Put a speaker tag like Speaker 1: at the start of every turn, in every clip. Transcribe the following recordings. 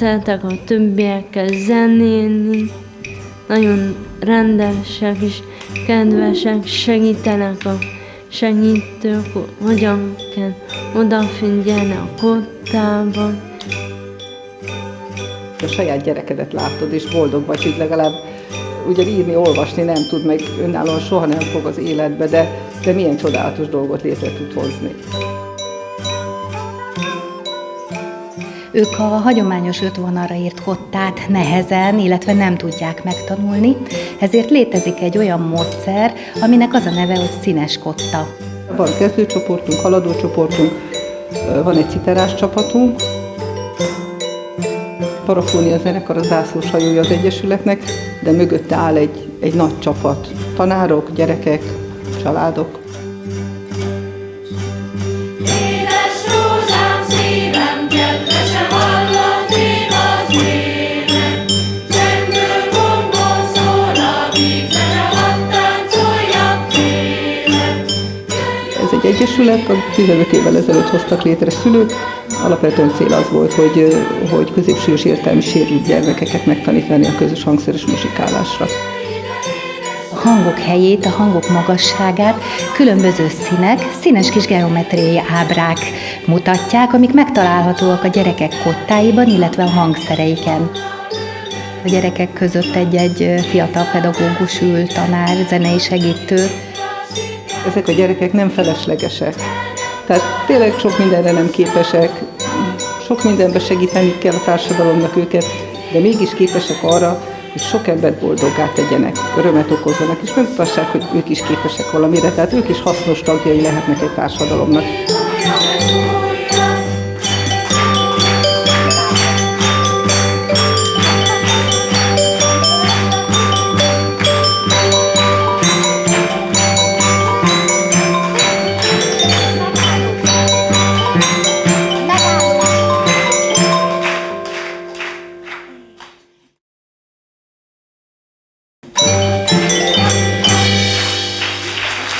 Speaker 1: szeretek a többiekkel zenélni, nagyon rendesek és kedvesek, segítenek a segítők, hogyan kell odafigyelni a kottában.
Speaker 2: A saját gyerekedet látod, és boldog vagy, hogy legalább ugye írni, olvasni nem tud, meg önállóan soha nem fog az életbe, de, de milyen csodálatos dolgot létre tud hozni.
Speaker 3: Ők a hagyományos öt vonalra írt kottát nehezen, illetve nem tudják megtanulni, ezért létezik egy olyan módszer, aminek az a neve, hogy színes kotta.
Speaker 2: Van kezdőcsoportunk, haladócsoportunk, van egy citerás csapatunk, parafónia zenekar a zászlós hajója az Egyesületnek, de mögötte áll egy, egy nagy csapat. Tanárok, gyerekek, családok. Egy egyesület, 15 évvel ezelőtt hoztak létre szülők. Alapvetően cél az volt, hogy, hogy középsős értelmi sérült gyermekeket megtanítani a közös hangszeres muzsikálásra.
Speaker 3: Hangok helyét, a hangok magasságát különböző színek, színes kis geometriai ábrák mutatják, amik megtalálhatóak a gyerekek kottáiban, illetve a hangszereiken. A gyerekek között egy-egy fiatal pedagógus ül, tanár, zenei segítő,
Speaker 2: ezek a gyerekek nem feleslegesek. Tehát tényleg sok mindenre nem képesek, sok mindenbe segíteni kell a társadalomnak őket, de mégis képesek arra, hogy sok embert boldoggá tegyenek, örömet okozzanak, és megmutassák, hogy ők is képesek valamire, tehát ők is hasznos tagjai lehetnek egy társadalomnak.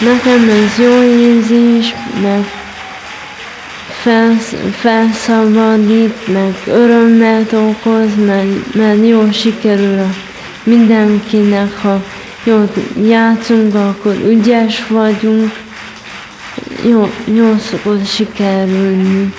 Speaker 1: Nekem ez jó érzés, meg felsz, felszabadít, meg örömet okoz, mert, mert jól sikerül a mindenkinek, ha jól játszunk, akkor ügyes vagyunk, jó, jól szokott sikerülni.